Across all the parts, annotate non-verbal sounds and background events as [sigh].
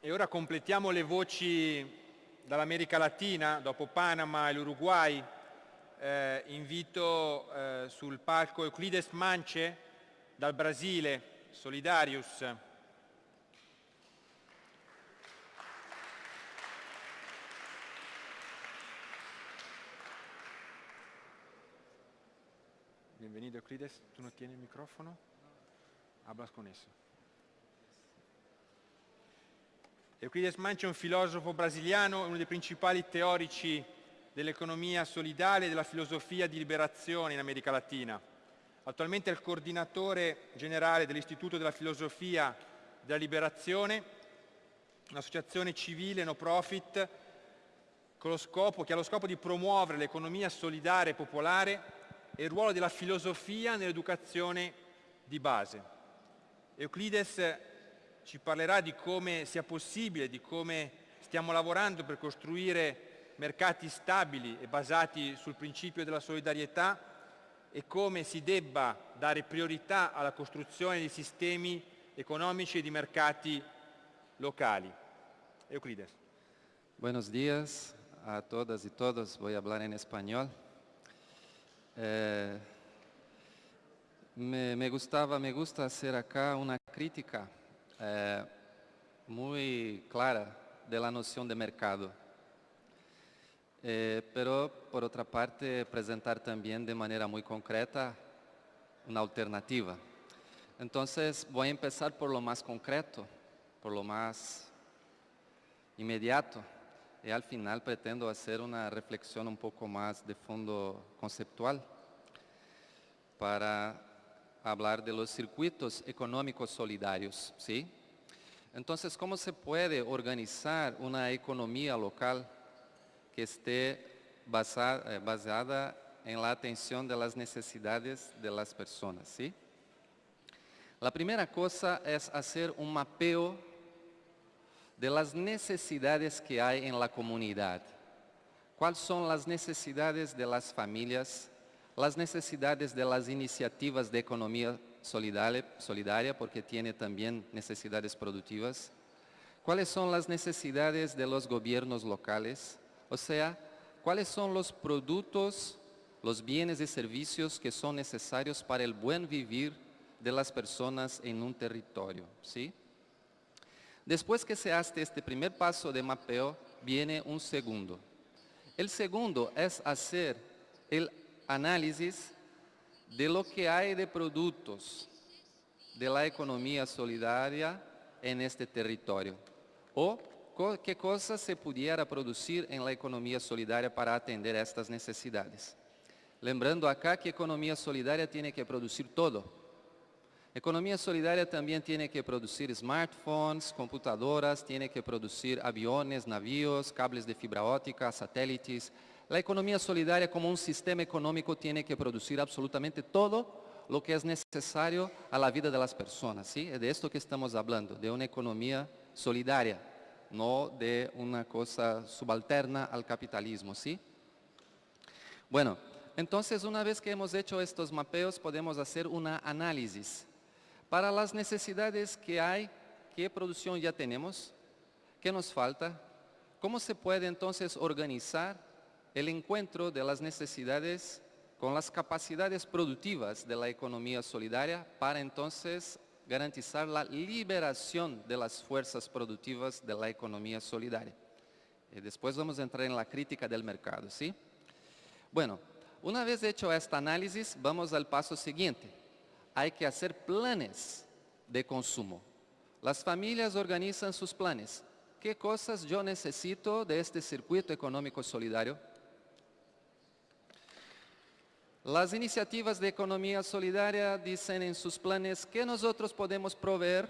E ora completiamo le voci dall'America Latina, dopo Panama e l'Uruguay. Eh, invito eh, sul palco Euclides Mance dal Brasile, Solidarius. Bienvenido Euclides, ¿tú no tienes el micrófono? Hablas con eso. Euclides Manci è un filosofo brasiliano, uno dei principali teorici dell'economia solidale e della filosofia di liberazione in America Latina. Attualmente è il coordinatore generale dell'Istituto della Filosofia della Liberazione, un'associazione civile no profit scopo, che ha lo scopo di promuovere l'economia solidale e popolare e il ruolo della filosofia nell'educazione di base. Euclides ci parlerà di come sia possibile, di come stiamo lavorando per costruire mercati stabili e basati sul principio della solidarietà e come si debba dare priorità alla costruzione di sistemi economici e di mercati locali. Euclides. Buenos días a todas y todos. Voy a hablar en español. Eh, me, me, gustaba, me gusta hacer acá una crítica muy clara de la noción de mercado. Pero, por otra parte, presentar también de manera muy concreta una alternativa. Entonces, voy a empezar por lo más concreto, por lo más inmediato, y al final pretendo hacer una reflexión un poco más de fondo conceptual para hablar de los circuitos económicos solidarios, ¿sí? Entonces, ¿cómo se puede organizar una economía local que esté basada, eh, basada en la atención de las necesidades de las personas, ¿sí? La primera cosa es hacer un mapeo de las necesidades que hay en la comunidad. ¿Cuáles son las necesidades de las familias? Las necesidades de las iniciativas de economía solidaria, porque tiene también necesidades productivas. ¿Cuáles son las necesidades de los gobiernos locales? O sea, ¿cuáles son los productos, los bienes y servicios que son necesarios para el buen vivir de las personas en un territorio? ¿sí? Después que se hace este primer paso de mapeo, viene un segundo. El segundo es hacer el análisis de lo que hay de productos de la economía solidaria en este territorio. O qué cosas se pudiera producir en la economía solidaria para atender estas necesidades. Lembrando acá que economía solidaria tiene que producir todo. Economía solidaria también tiene que producir smartphones, computadoras, tiene que producir aviones, navíos, cables de fibra óptica, satélites. La economía solidaria como un sistema económico tiene que producir absolutamente todo lo que es necesario a la vida de las personas. ¿sí? Es de esto que estamos hablando, de una economía solidaria, no de una cosa subalterna al capitalismo. ¿sí? Bueno, entonces una vez que hemos hecho estos mapeos podemos hacer una análisis para las necesidades que hay, qué producción ya tenemos, qué nos falta, cómo se puede entonces organizar el encuentro de las necesidades con las capacidades productivas de la economía solidaria para entonces garantizar la liberación de las fuerzas productivas de la economía solidaria. Y después vamos a entrar en la crítica del mercado, ¿sí? Bueno, una vez hecho este análisis, vamos al paso siguiente hay que hacer planes de consumo. Las familias organizan sus planes. ¿Qué cosas yo necesito de este circuito económico solidario? Las iniciativas de economía solidaria dicen en sus planes que nosotros podemos proveer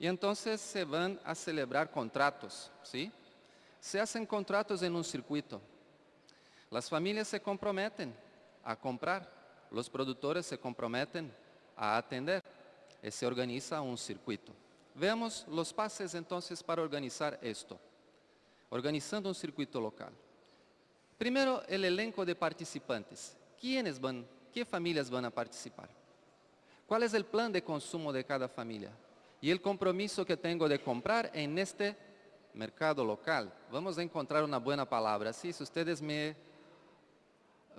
y entonces se van a celebrar contratos, ¿sí? Se hacen contratos en un circuito. Las familias se comprometen a comprar los productores se comprometen a atender y se organiza un circuito. Veamos los pasos entonces para organizar esto. Organizando un circuito local. Primero, el elenco de participantes. ¿Quiénes van, qué familias van a participar? ¿Cuál es el plan de consumo de cada familia? y el compromiso que tengo de comprar en este mercado local. Vamos a encontrar una buena palabra. Sí, si ustedes me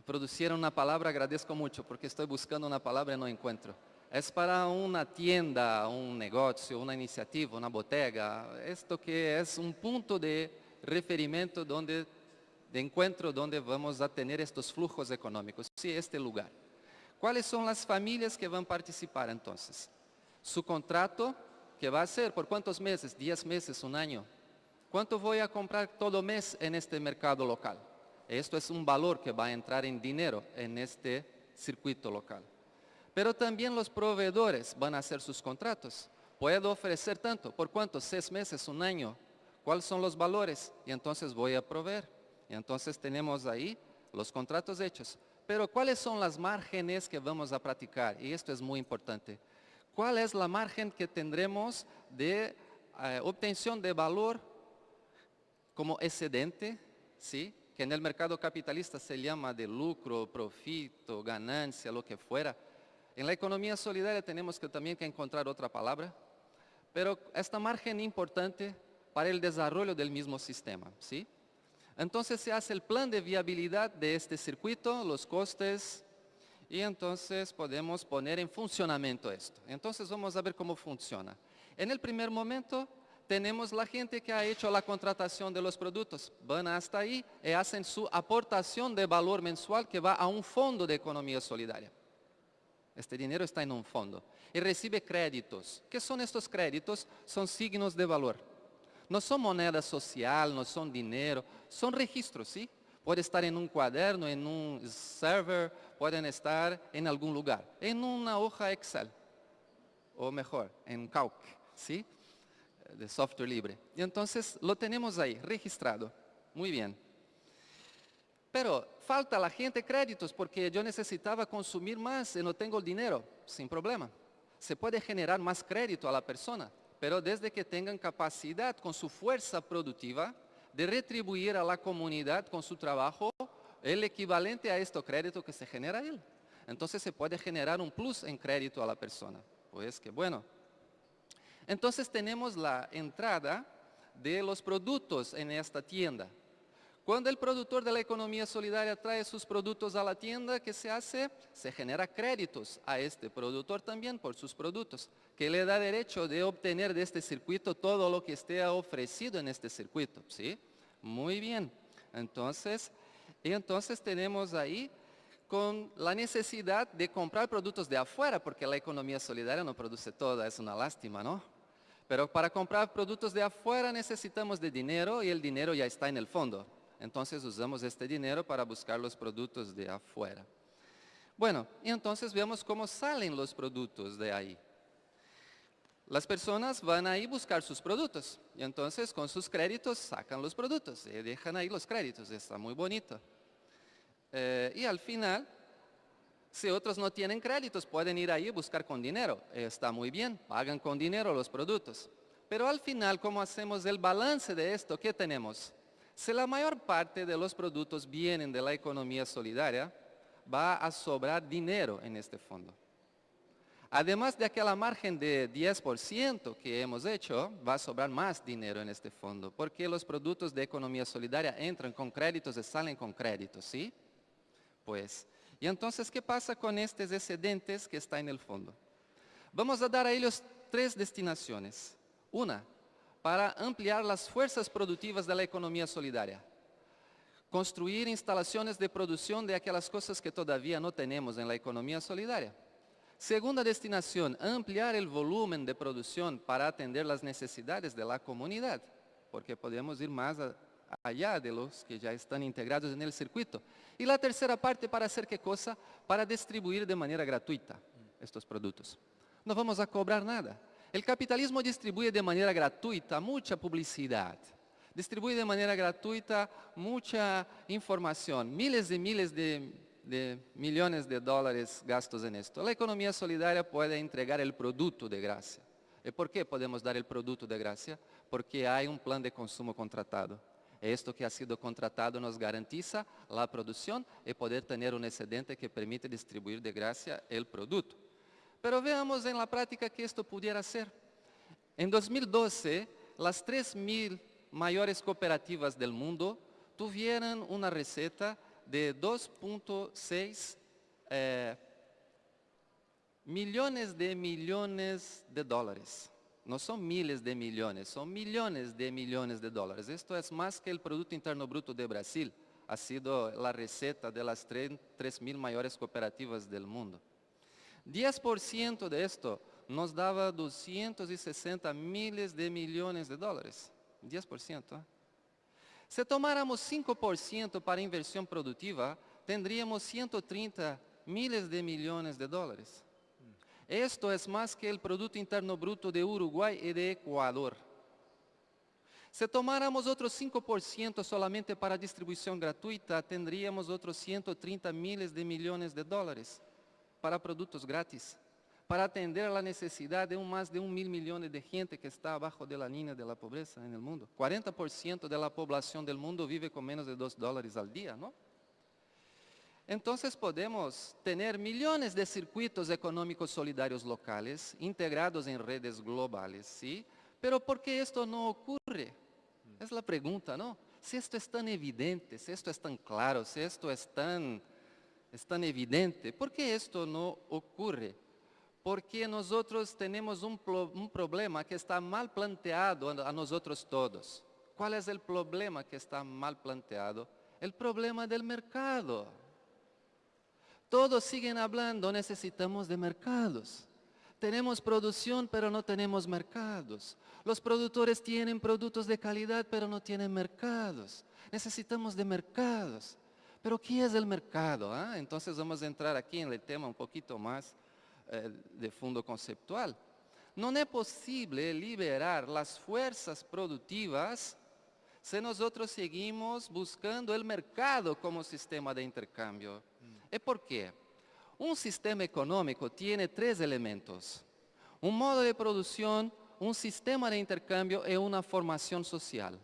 producieron una palabra, agradezco mucho porque estoy buscando una palabra y no encuentro. Es para una tienda, un negocio, una iniciativa, una botega. Esto que es un punto de referimiento donde, de encuentro donde vamos a tener estos flujos económicos. Sí, este lugar. ¿Cuáles son las familias que van a participar entonces? Su contrato, que va a ser por cuántos meses, 10 meses, un año. ¿Cuánto voy a comprar todo mes en este mercado local? Esto es un valor que va a entrar en dinero en este circuito local. Pero también los proveedores van a hacer sus contratos. Puedo ofrecer tanto, ¿por cuánto? Seis meses, un año. ¿Cuáles son los valores? Y entonces voy a proveer. Entonces tenemos ahí los contratos hechos. Pero ¿cuáles son las márgenes que vamos a practicar? Y esto es muy importante. ¿Cuál es la margen que tendremos de eh, obtención de valor como excedente? ¿sí? que en el mercado capitalista se llama de lucro, profito, ganancia, lo que fuera. En la economía solidaria tenemos que también que encontrar otra palabra, pero esta margen importante para el desarrollo del mismo sistema. ¿sí? Entonces se hace el plan de viabilidad de este circuito, los costes, y entonces podemos poner en funcionamiento esto. Entonces vamos a ver cómo funciona. En el primer momento tenemos la gente que ha hecho la contratación de los productos. Van hasta ahí y hacen su aportación de valor mensual que va a un fondo de economía solidaria. Este dinero está en un fondo. Y recibe créditos. ¿Qué son estos créditos? Son signos de valor. No son moneda social, no son dinero, son registros, ¿sí? Puede estar en un cuaderno, en un server, pueden estar en algún lugar, en una hoja Excel, o mejor, en Calc, ¿sí? de software libre. Y entonces lo tenemos ahí, registrado. Muy bien. Pero falta la gente créditos porque yo necesitaba consumir más y no tengo el dinero, sin problema. Se puede generar más crédito a la persona, pero desde que tengan capacidad con su fuerza productiva de retribuir a la comunidad con su trabajo el equivalente a este crédito que se genera él. Entonces se puede generar un plus en crédito a la persona. Pues que bueno. Entonces tenemos la entrada de los productos en esta tienda. Cuando el productor de la economía solidaria trae sus productos a la tienda, ¿qué se hace? Se genera créditos a este productor también por sus productos, que le da derecho de obtener de este circuito todo lo que esté ofrecido en este circuito. ¿sí? Muy bien. Entonces, entonces tenemos ahí con la necesidad de comprar productos de afuera, porque la economía solidaria no produce todo, es una lástima, ¿no? Pero para comprar productos de afuera necesitamos de dinero y el dinero ya está en el fondo. Entonces usamos este dinero para buscar los productos de afuera. Bueno, y entonces vemos cómo salen los productos de ahí. Las personas van ahí a buscar sus productos y entonces con sus créditos sacan los productos y dejan ahí los créditos, está muy bonito. Eh, y al final, si otros no tienen créditos, pueden ir ahí y buscar con dinero. Está muy bien, pagan con dinero los productos. Pero al final, ¿cómo hacemos el balance de esto? ¿Qué tenemos? Si la mayor parte de los productos vienen de la economía solidaria, va a sobrar dinero en este fondo. Además de aquella margen de 10% que hemos hecho, va a sobrar más dinero en este fondo, porque los productos de economía solidaria entran con créditos y salen con créditos, ¿sí? Pues, y entonces, ¿qué pasa con estos excedentes que están en el fondo? Vamos a dar a ellos tres destinaciones. Una, para ampliar las fuerzas productivas de la economía solidaria. Construir instalaciones de producción de aquellas cosas que todavía no tenemos en la economía solidaria. Segunda destinación, ampliar el volumen de producción para atender las necesidades de la comunidad, porque podemos ir más allá de los que ya están integrados en el circuito. Y la tercera parte, ¿para hacer qué cosa? Para distribuir de manera gratuita estos productos. No vamos a cobrar nada. El capitalismo distribuye de manera gratuita mucha publicidad, distribuye de manera gratuita mucha información, miles y miles de, millones de dólares gastos en esto. La economía solidaria puede entregar el producto de gracia. ¿Y por qué podemos dar el producto de gracia? Porque hay un plan de consumo contratado. Esto que ha sido contratado nos garantiza la producción y poder tener un excedente que permite distribuir de gracia el producto. Pero veamos en la práctica que esto pudiera ser. En 2012, las 3.000 mayores cooperativas del mundo tuvieron una receta de 2.6 eh, millones de millones de dólares. No son miles de millones, son millones de millones de dólares. Esto es más que el Producto Interno Bruto de Brasil. Ha sido la receta de las 3.000 mayores cooperativas del mundo. 10% de esto nos daba 260 miles de millones de dólares. 10%. ¿eh? Si tomáramos 5% para inversión productiva, tendríamos 130 miles de millones de dólares. Esto es más que el Producto Interno Bruto de Uruguay y de Ecuador. Si tomáramos otros 5% solamente para distribución gratuita, tendríamos otros 130 miles de millones de dólares para productos gratis, para atender a la necesidad de un, más de un mil millones de gente que está abajo de la línea de la pobreza en el mundo. 40% de la población del mundo vive con menos de 2 dólares al día, ¿no? Entonces podemos tener millones de circuitos económicos solidarios locales integrados en redes globales, ¿sí? Pero ¿por qué esto no ocurre? Es la pregunta, ¿no? Si esto es tan evidente, si esto es tan claro, si esto es tan, es tan evidente, ¿por qué esto no ocurre? Porque nosotros tenemos un, problema que está mal planteado a nosotros todos. ¿Cuál es el problema que está mal planteado? El problema del mercado. Todos siguen hablando, necesitamos de mercados. Tenemos producción, pero no tenemos mercados. Los productores tienen productos de calidad, pero no tienen mercados. Necesitamos de mercados. Pero ¿qué es el mercado? ah? Entonces vamos a entrar aquí en el tema un poquito más eh, de fondo conceptual. No es posible liberar las fuerzas productivas si nosotros seguimos buscando el mercado como sistema de intercambio. ¿Y por qué? Un sistema económico tiene tres elementos. Un modo de producción, un sistema de intercambio y una formación social.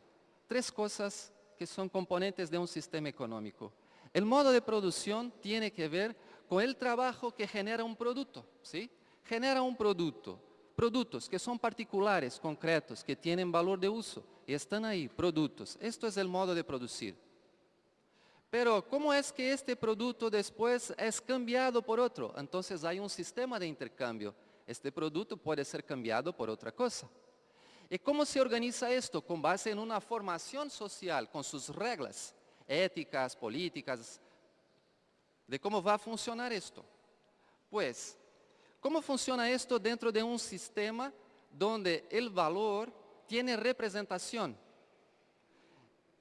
Tres cosas que son componentes de un sistema económico. El modo de producción tiene que ver con el trabajo que genera un producto, ¿sí? Genera un producto, productos que son particulares, concretos, que tienen valor de uso y están ahí, productos. Esto es el modo de producir. Pero ¿cómo es que este producto después es cambiado por otro? Entonces hay un sistema de intercambio. Este producto puede ser cambiado por otra cosa. ¿Y cómo se organiza esto? Con base en una formación social, con sus reglas éticas, políticas, de cómo va a funcionar esto. Pues, ¿cómo funciona esto dentro de un sistema donde el valor tiene representación?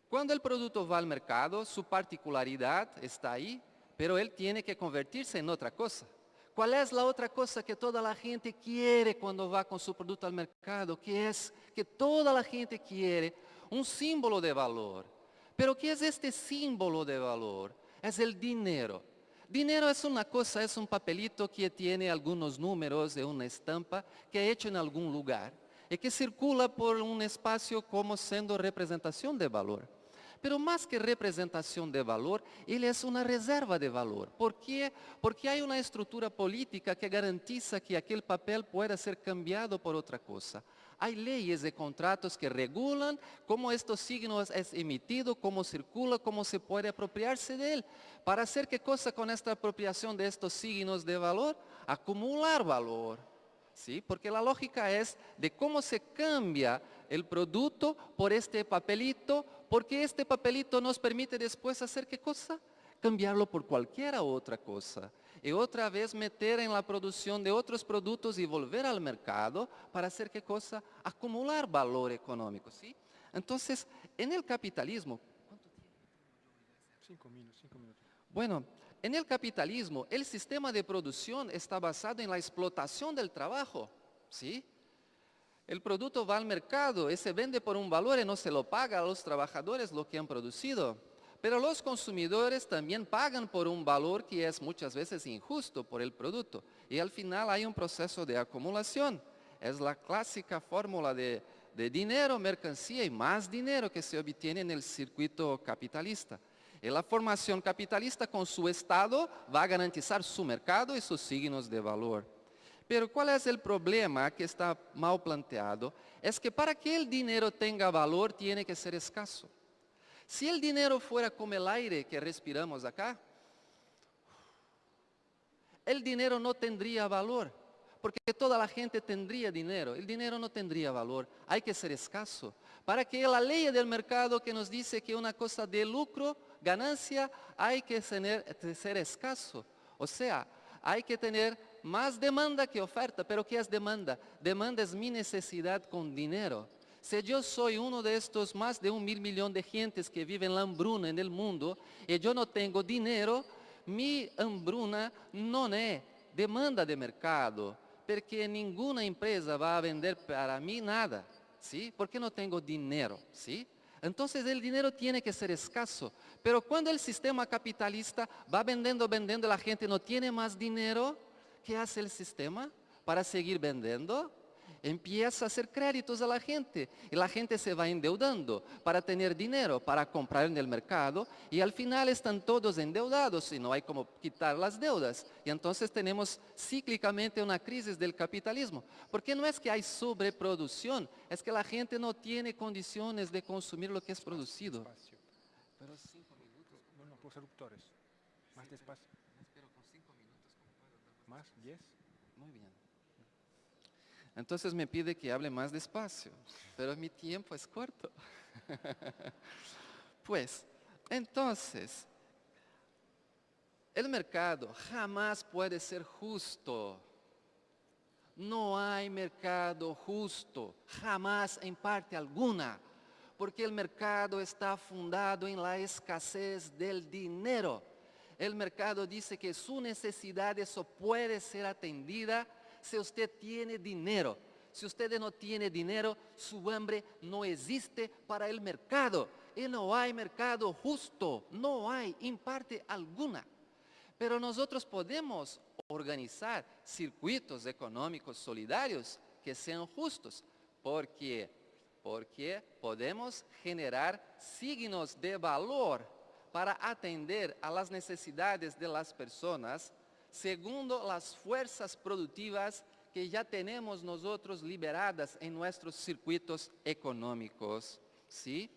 Cuando el producto va al mercado, su particularidad está ahí, pero él tiene que convertirse en otra cosa. ¿Cuál es la otra cosa que toda la gente quiere cuando va con su producto al mercado? Que es que toda la gente quiere un símbolo de valor. Pero ¿qué es este símbolo de valor? Es el dinero. Dinero es una cosa, es un papelito que tiene algunos números de una estampa que he hecho en algún lugar y que circula por un espacio como siendo representación de valor. Pero más que representación de valor, él es una reserva de valor. ¿Por qué? Porque hay una estructura política que garantiza que aquel papel pueda ser cambiado por otra cosa. Hay leyes de contratos que regulan cómo estos signos es emitido, cómo circula, cómo se puede apropiarse de él. Para hacer qué cosa con esta apropiación de estos signos de valor? Acumular valor. ¿Sí? Porque la lógica es de cómo se cambia el producto por este papelito, porque este papelito nos permite después hacer qué cosa? Cambiarlo por cualquier otra cosa y otra vez meter en la producción de otros productos y volver al mercado para hacer qué cosa? Acumular valor económico, ¿sí? Entonces, en el capitalismo... Cinco minutos, cinco minutos. Bueno, en el capitalismo, el sistema de producción está basado en la explotación del trabajo, ¿sí? El producto va al mercado y se vende por un valor y no se lo paga a los trabajadores lo que han producido. Pero los consumidores también pagan por un valor que es muchas veces injusto por el producto. Y al final hay un proceso de acumulación. Es la clásica fórmula de, dinero, mercancía y más dinero que se obtiene en el circuito capitalista. Y la formación capitalista con su Estado va a garantizar su mercado y sus signos de valor. Pero ¿cuál es el problema que está mal planteado? Es que para que el dinero tenga valor tiene que ser escaso. Si el dinero fuera como el aire que respiramos acá, el dinero no tendría valor, porque toda la gente tendría dinero. El dinero no tendría valor, hay que ser escaso. Para que la ley del mercado que nos dice que una cosa de lucro, ganancia, hay que ser escaso. O sea, hay que tener más demanda que oferta. Pero ¿qué es demanda? Demanda es mi necesidad con dinero. Si yo soy uno de estos más de un mil millón de gentes que viven la hambruna en el mundo y yo no tengo dinero, mi hambruna no es demanda de mercado, porque ninguna empresa va a vender para mí nada, ¿sí? Porque no tengo dinero, ¿sí? Entonces el dinero tiene que ser escaso. Pero cuando el sistema capitalista va vendiendo, vendiendo, la gente no tiene más dinero, ¿qué hace el sistema para seguir vendiendo? Empieza a hacer créditos a la gente y la gente se va endeudando para tener dinero, para comprar en el mercado y al final están todos endeudados y no hay como quitar las deudas. Y entonces tenemos cíclicamente una crisis del capitalismo. Porque no es que hay sobreproducción, es que la gente no tiene condiciones de consumir lo que es producido. Pero cinco minutos, No, no, los eruptores. Más despacio. con cinco minutos. Más, diez. Muy bien. Entonces me pide que hable más despacio, pero mi tiempo es corto. [laughs] pues, entonces, el mercado jamás puede ser justo. No hay mercado justo, jamás en parte alguna, porque el mercado está fundado en la escasez del dinero. El mercado dice que su necesidad eso puede ser atendida si usted tiene dinero. Si usted no tiene dinero, su hambre no existe para el mercado. Y no hay mercado justo, no hay en parte alguna. Pero nosotros podemos organizar circuitos económicos solidarios que sean justos. ¿Por qué? Porque podemos generar signos de valor para atender a las necesidades de las personas segundo las fuerzas productivas que ya tenemos nosotros liberadas en nuestros circuitos económicos. ¿sí?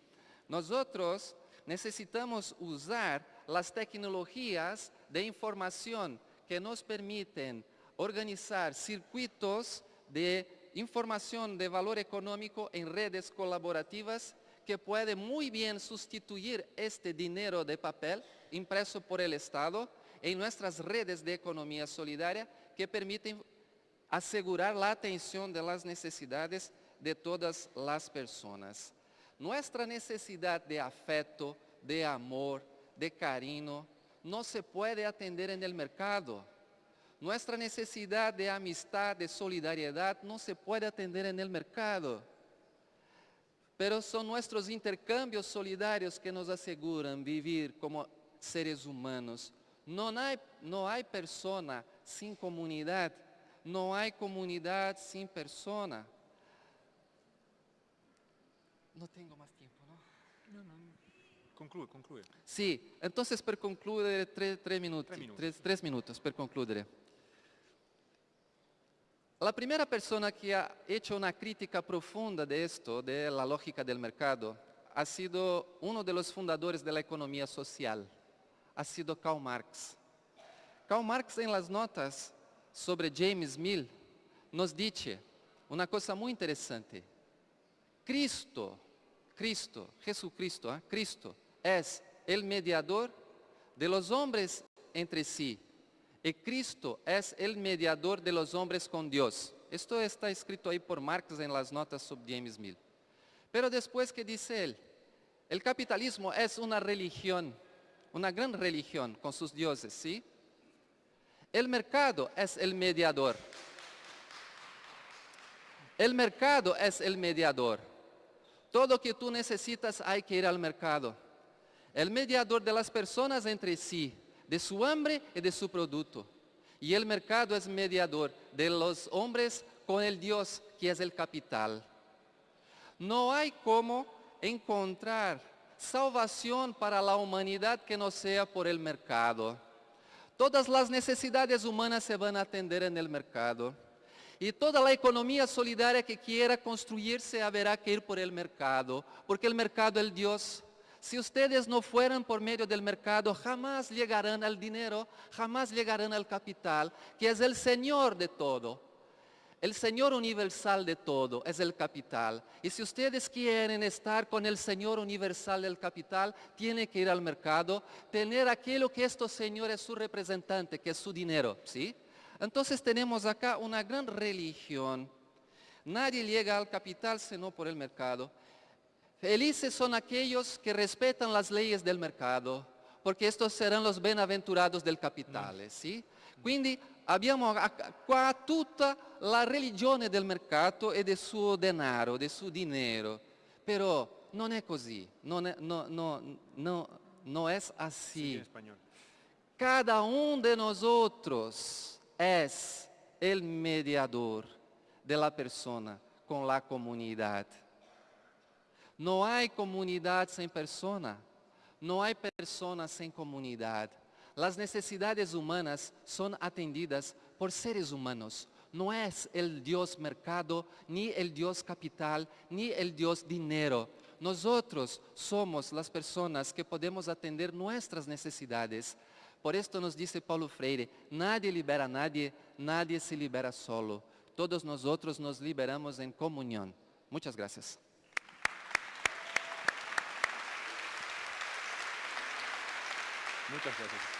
Nosotros necesitamos usar las tecnologías de información que nos permiten organizar circuitos de información de valor económico en redes colaborativas que puede muy bien sustituir este dinero de papel impreso por el Estado en nuestras redes de economía solidaria que permiten asegurar la atención de las necesidades de todas las personas. Nuestra necesidad de afecto, de amor, de cariño, no se puede atender en el mercado. Nuestra necesidad de amistad, de solidaridad, no se puede atender en el mercado. Pero son nuestros intercambios solidarios que nos aseguran vivir como seres humanos no hay, no hay persona sin comunidad, no hay comunidad sin persona. No tengo más tiempo, ¿no? No, no. Concluye, concluye. Sì, entonces per concludere tre, tre minuti, Tre minuti. Tres, tres minutos per concludere. La primera persona que ha hecho una crítica profunda de esto, de la lógica del mercado, ha sido uno de los fundadores de la economía social, ha sido Karl Marx. Karl Marx en las notas sobre James Mill nos dice una cosa muy interesante. Cristo, Cristo, Jesucristo, ¿eh? Cristo es el mediador de los hombres entre sí. Y Cristo es el mediador de los hombres con Dios. Esto está escrito ahí por Marx en las notas sobre James Mill. Pero después que dice él, el capitalismo es una religión, una gran religión con sus dioses, ¿sí? El mercado es el mediador. El mercado es el mediador. Todo que tú necesitas hay que ir al mercado. El mediador de las personas entre sí, de su hambre y de su producto. Y el mercado es mediador de los hombres con el Dios que es el capital. No hay como encontrar salvación para la humanidad que no sea por el mercado. Todas las necesidades humanas se van a atender en el mercado. Y toda la economía solidaria que quiera construirse habrá que ir por el mercado, porque el mercado es Dios. Si ustedes no fueran por medio del mercado, jamás llegarán al dinero, jamás llegarán al capital, que es el Señor de todo. El Señor universal de todo es el capital. Y si ustedes quieren estar con el Señor universal del capital, tienen que ir al mercado, tener aquello que estos señores su representante, que es su dinero, ¿sí? Entonces tenemos acá una gran religión. Nadie llega al capital sino por el mercado. Felices son aquellos que respetan las leyes del mercado, porque estos serán los benaventurados del capitale, sì? Quindi abbiamo qua tutta la religione del mercato e del suo denaro, del suo dinero. Però non è così, non è, no, no, no, no es así. Cada um de nosotros es el mediador de la persona con la comunidad. No hay comunidad sin persona. No hay persona sin comunidad. Las necesidades humanas son atendidas por seres humanos. No es el Dios mercado, ni el Dios capital, ni el Dios dinero. Nosotros somos las personas que podemos atender nuestras necesidades. Por esto nos dice Paulo Freire, nadie libera a nadie, nadie se libera solo. Todos nosotros nos liberamos en comunión. Muchas gracias. Muchas gracias.